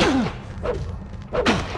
あっ!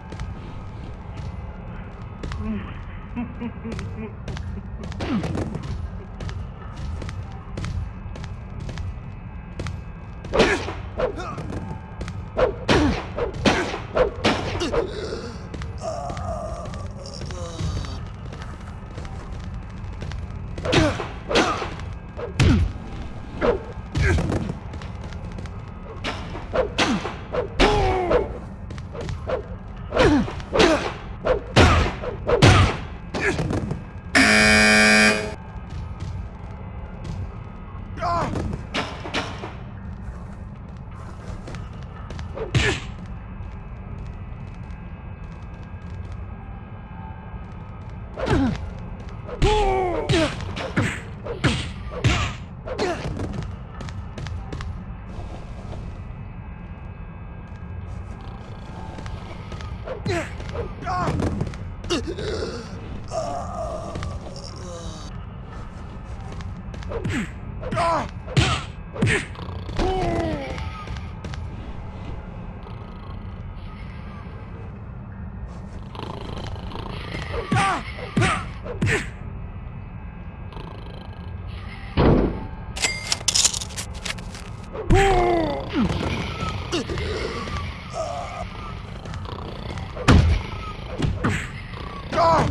God!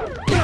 Oh!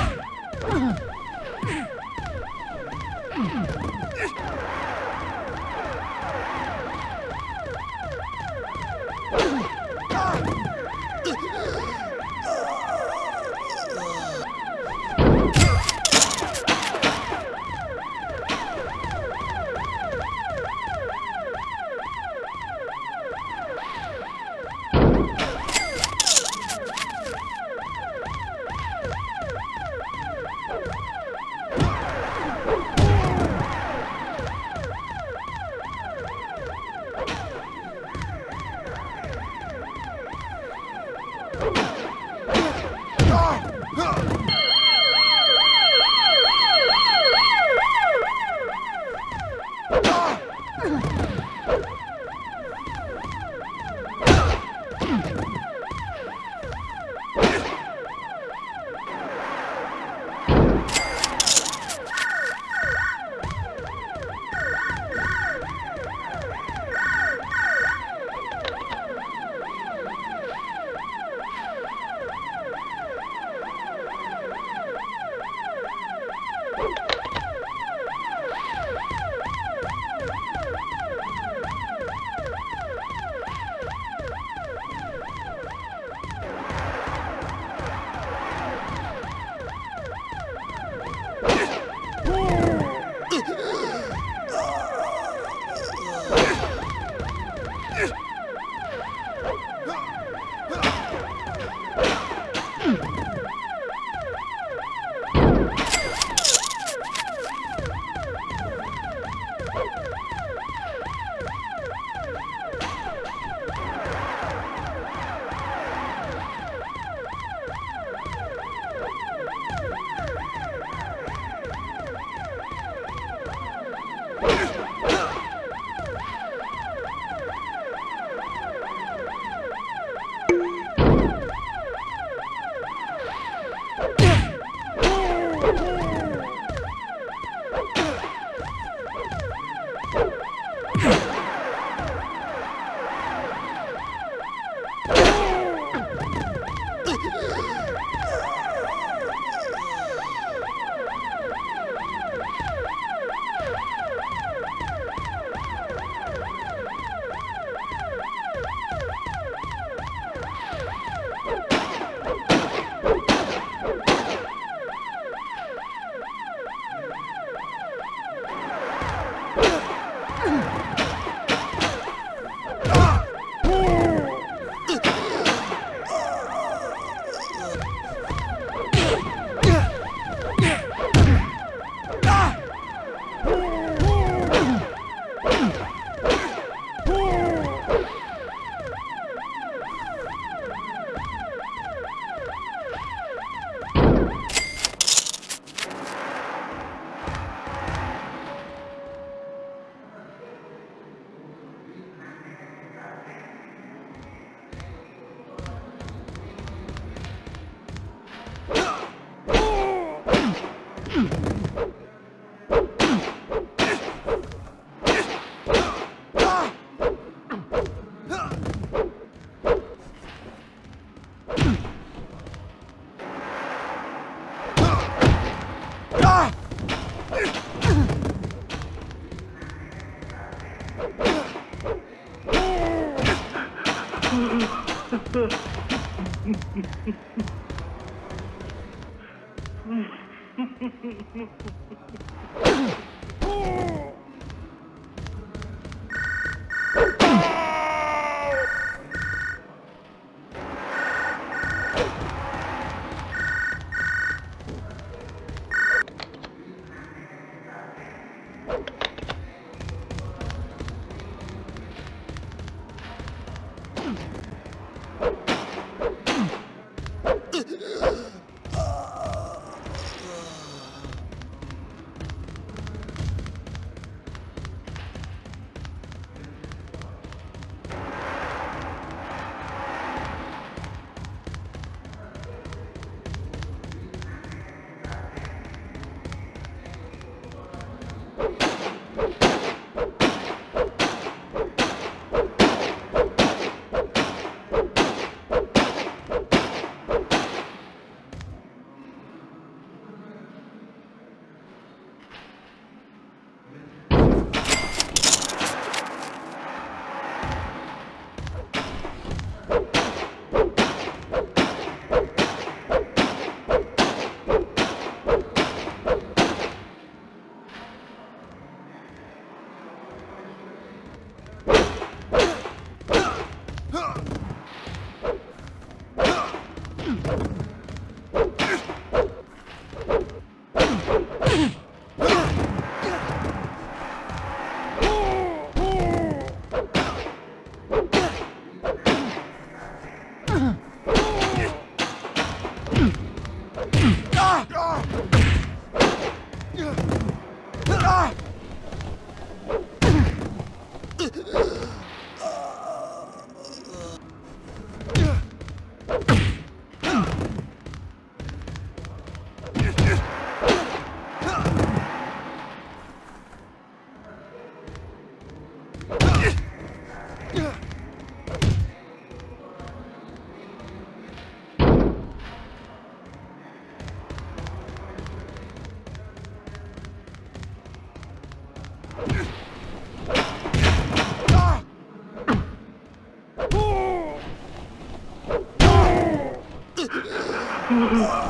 Mm-hmm.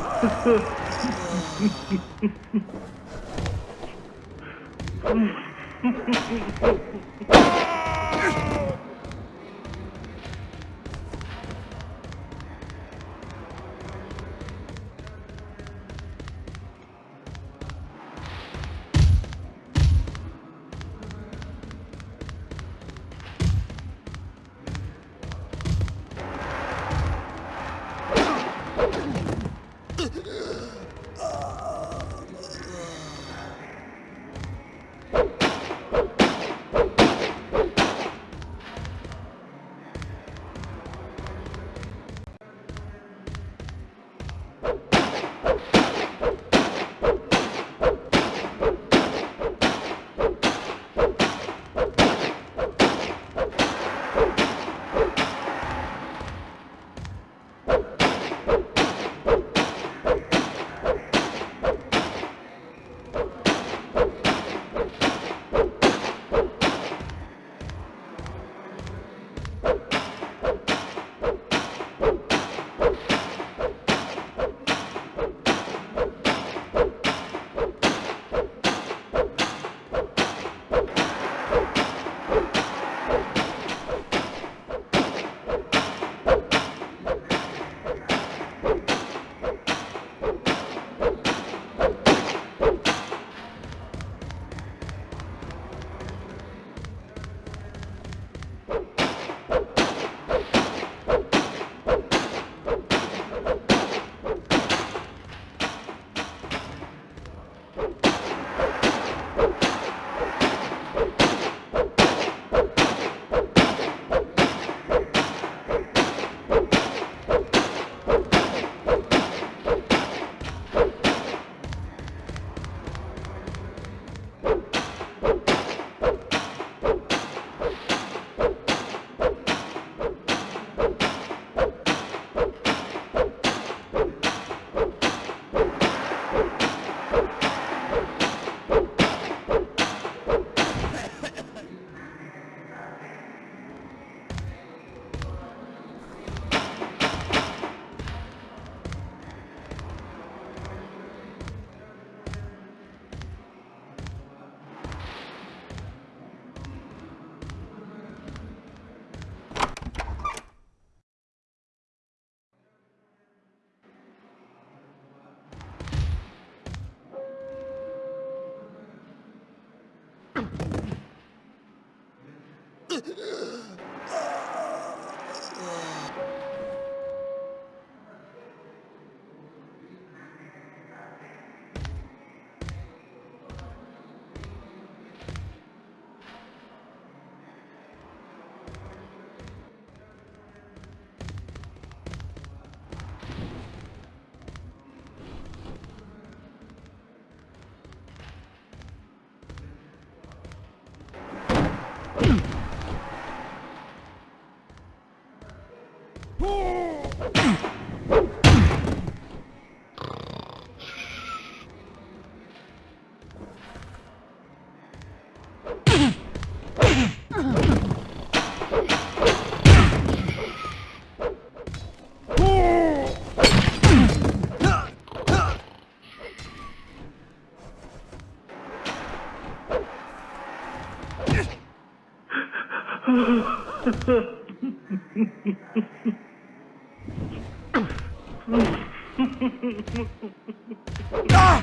ah!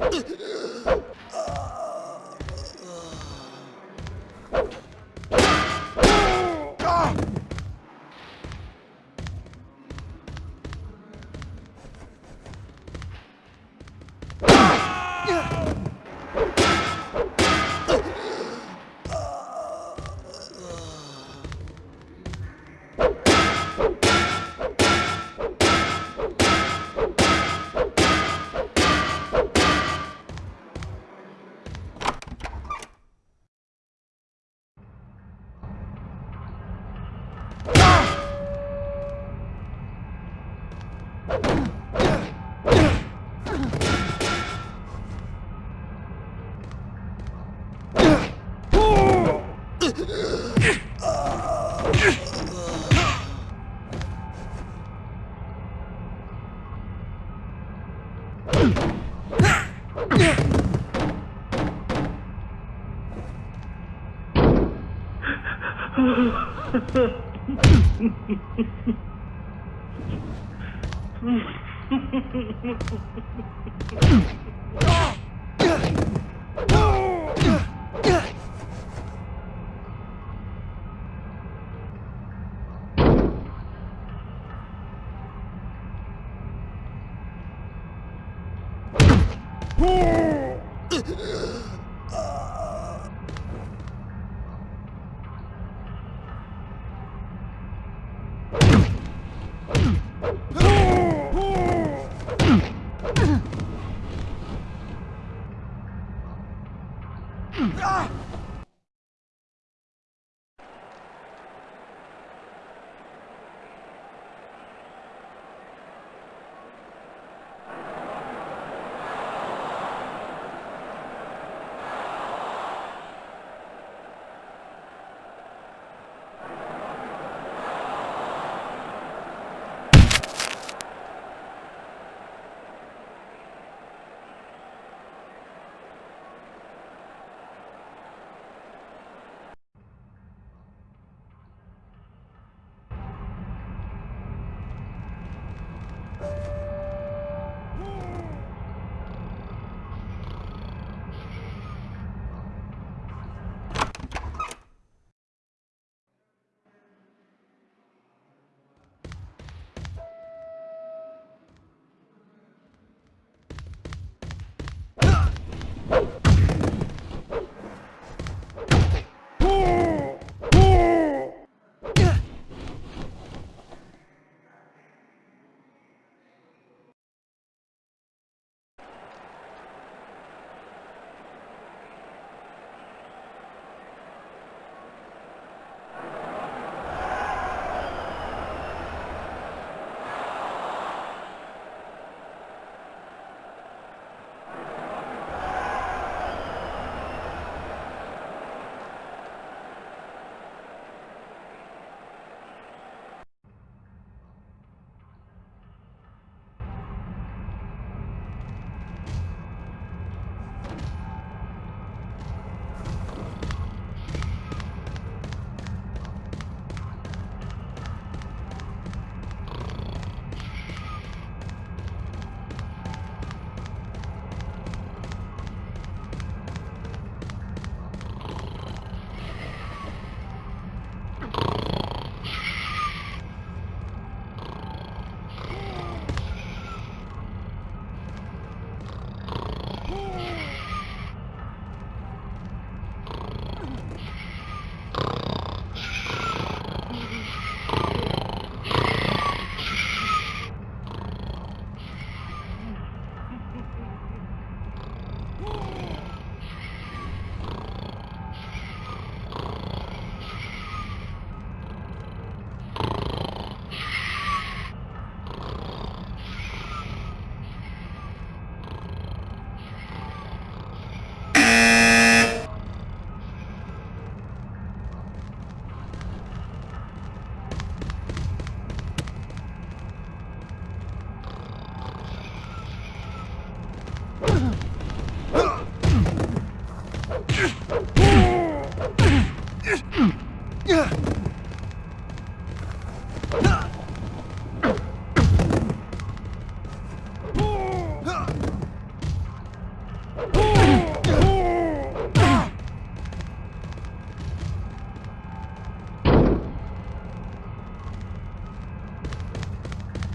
Ugh!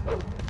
Oh!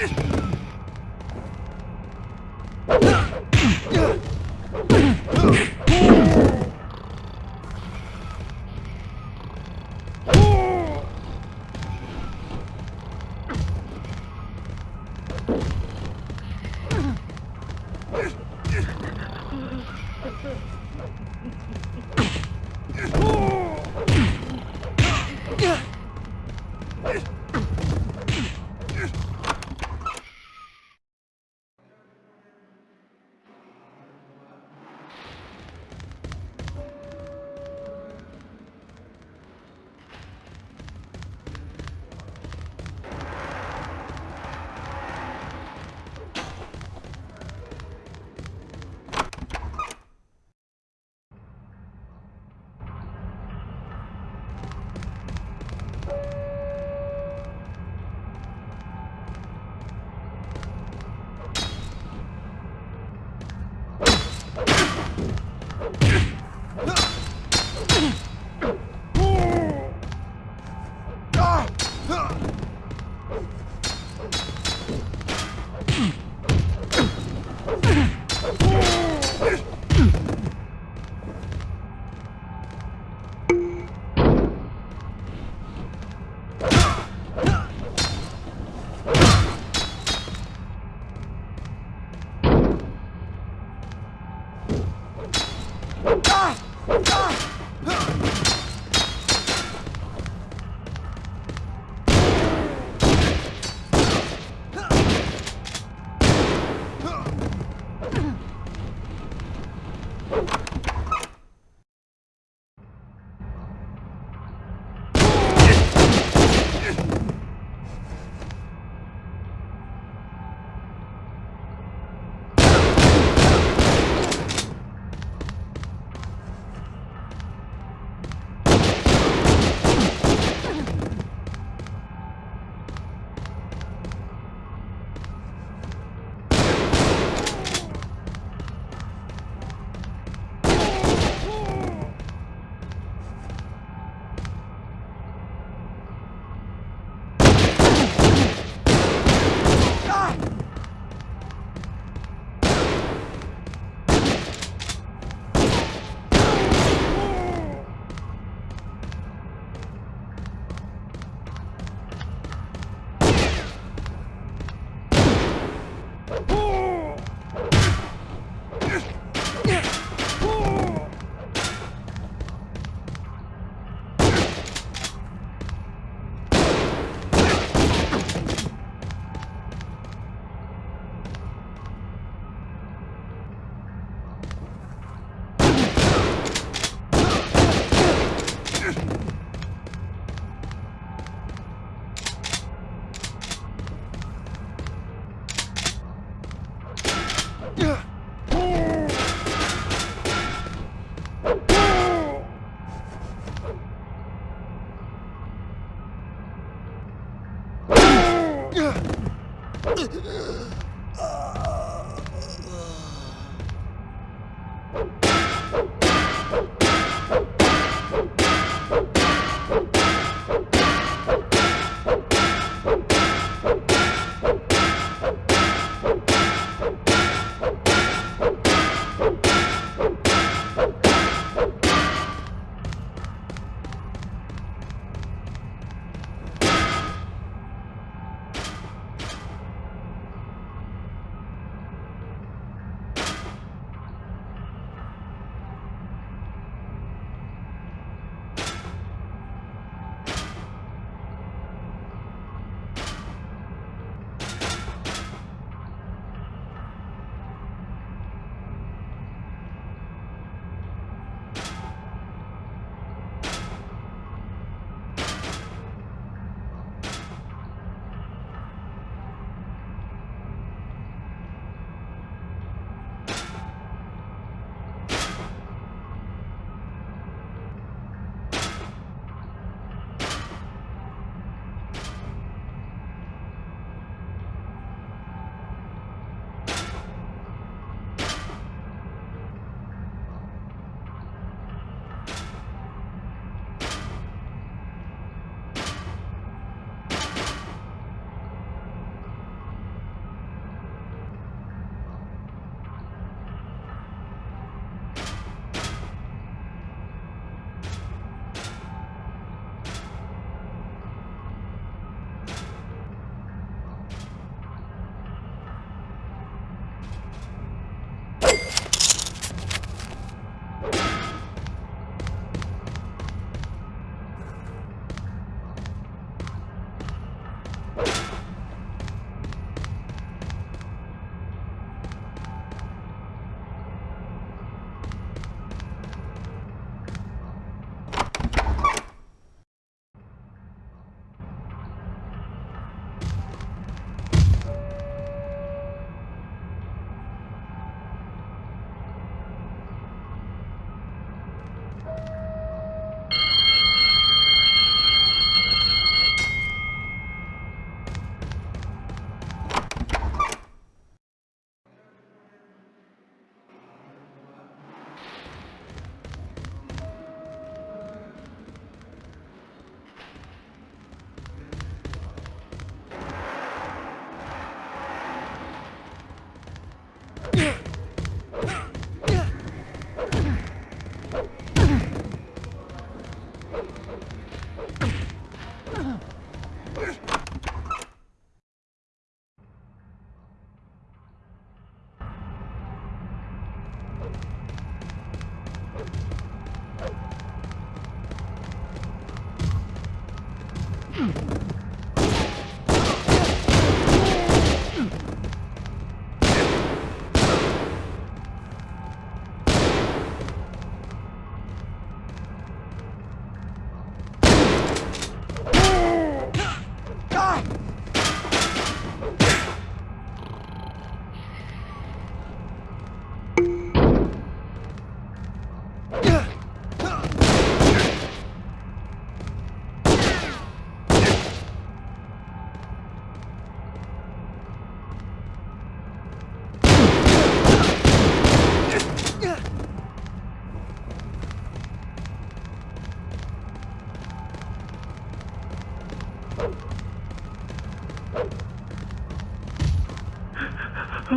Yes!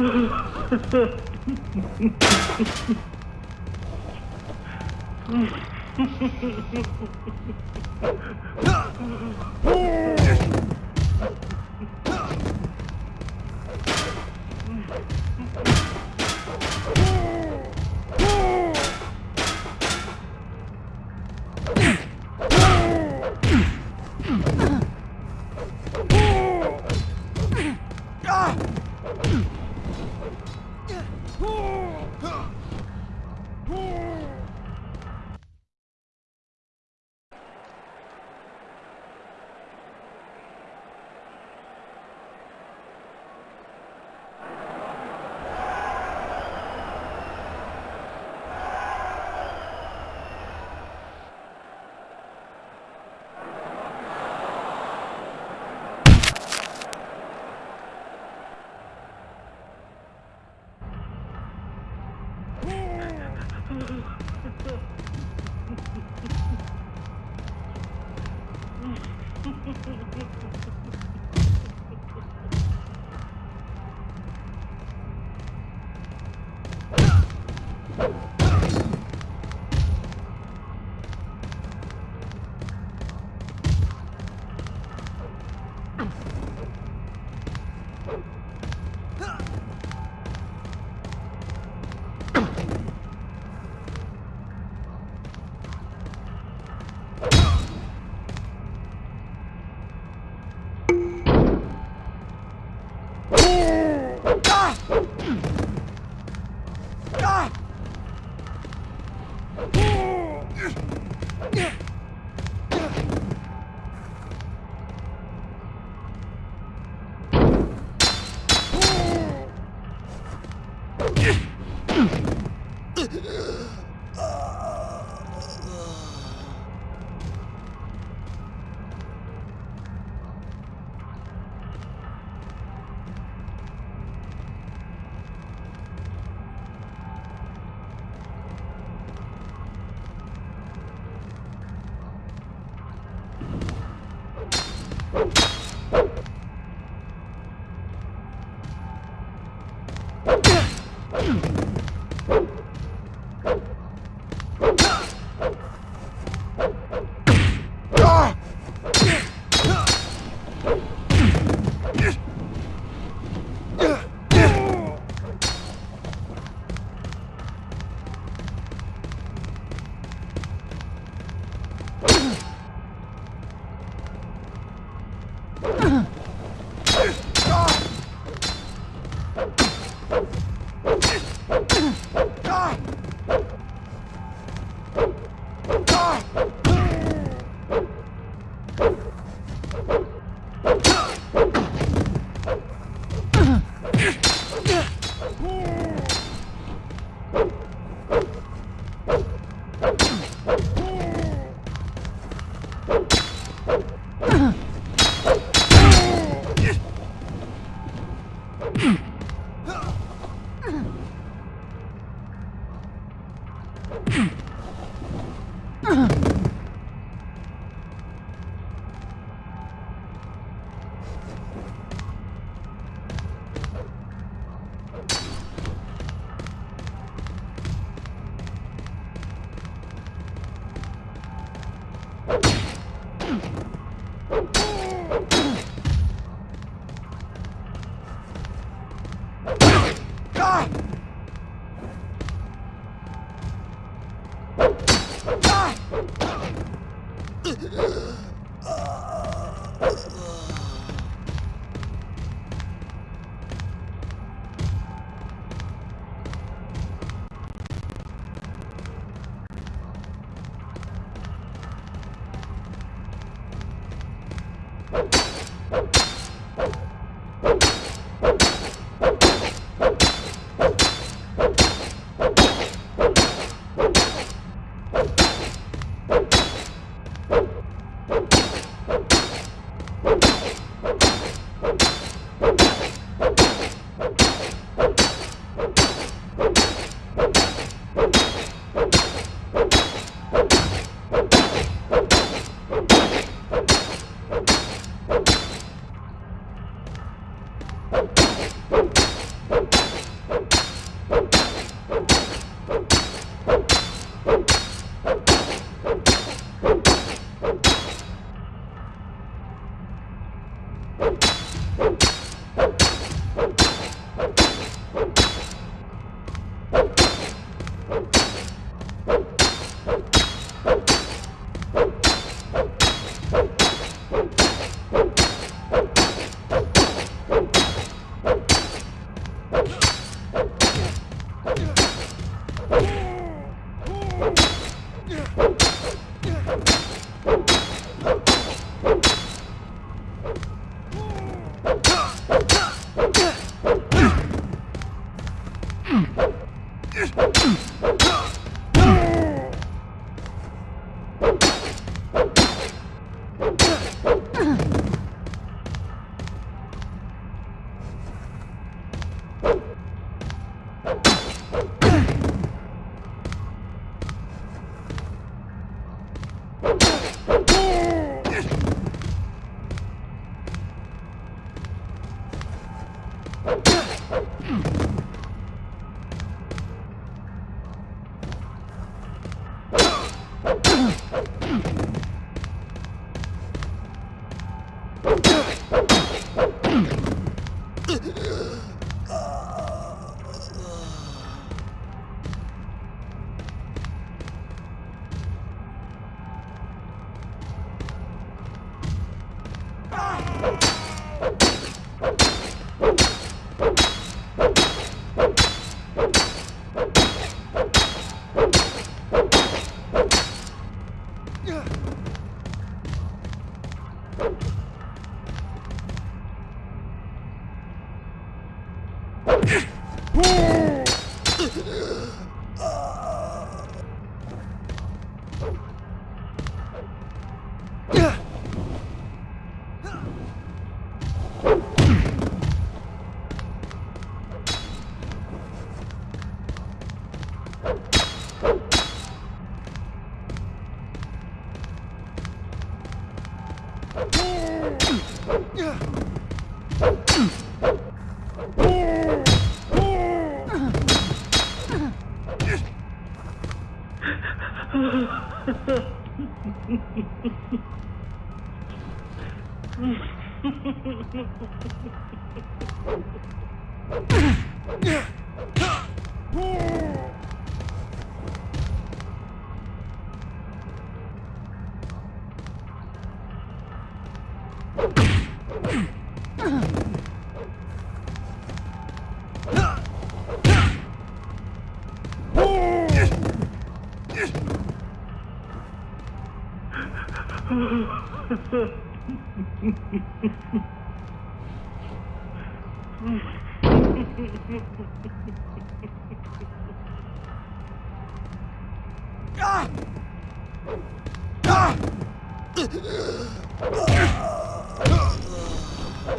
Mm-hmm.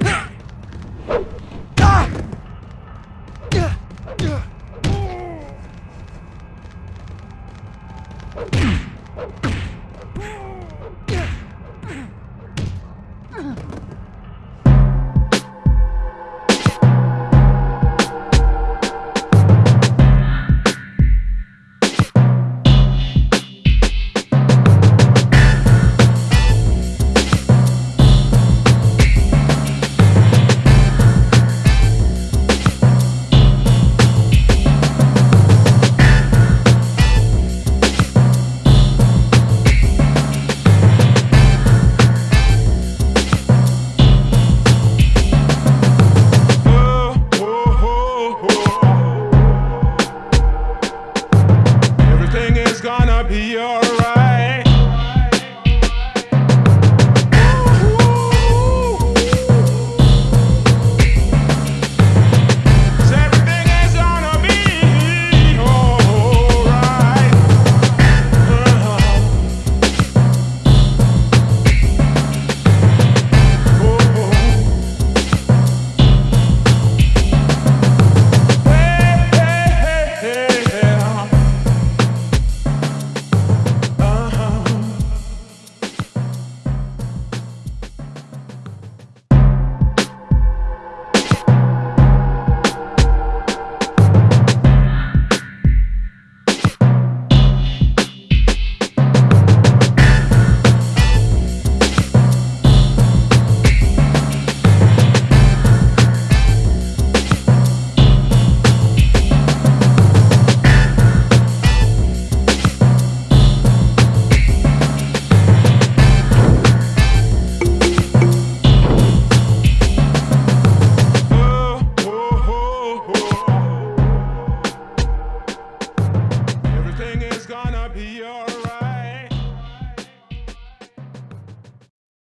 Ah!